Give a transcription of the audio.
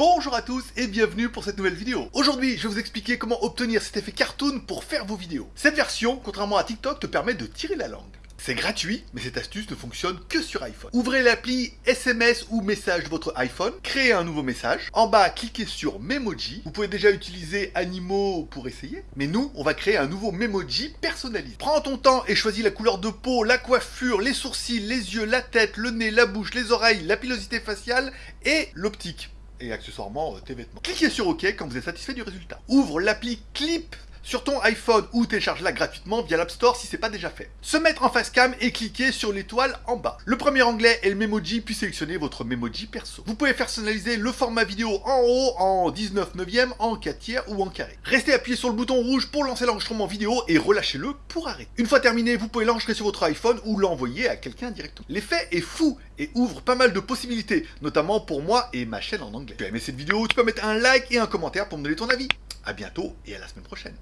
Bonjour à tous et bienvenue pour cette nouvelle vidéo. Aujourd'hui, je vais vous expliquer comment obtenir cet effet cartoon pour faire vos vidéos. Cette version, contrairement à TikTok, te permet de tirer la langue. C'est gratuit, mais cette astuce ne fonctionne que sur iPhone. Ouvrez l'appli SMS ou message de votre iPhone, créez un nouveau message. En bas, cliquez sur Memoji. Vous pouvez déjà utiliser Animaux pour essayer. Mais nous, on va créer un nouveau Memoji personnalisé. Prends ton temps et choisis la couleur de peau, la coiffure, les sourcils, les yeux, la tête, le nez, la bouche, les oreilles, la pilosité faciale et l'optique et accessoirement euh, tes vêtements. Cliquez sur OK quand vous êtes satisfait du résultat. Ouvre l'appli Clip sur ton iPhone ou télécharge-la gratuitement via l'App Store si c'est pas déjà fait. Se mettre en face cam et cliquer sur l'étoile en bas. Le premier onglet est le Memoji puis sélectionner votre Memoji perso. Vous pouvez personnaliser le format vidéo en haut, en 19 neuvième, en 4 tiers ou en carré. Restez appuyé sur le bouton rouge pour lancer l'enregistrement vidéo et relâchez-le pour arrêter. Une fois terminé, vous pouvez l'enregistrer sur votre iPhone ou l'envoyer à quelqu'un directement. L'effet est fou et ouvre pas mal de possibilités, notamment pour moi et ma chaîne en anglais. Tu as aimé cette vidéo, tu peux mettre un like et un commentaire pour me donner ton avis. A bientôt et à la semaine prochaine.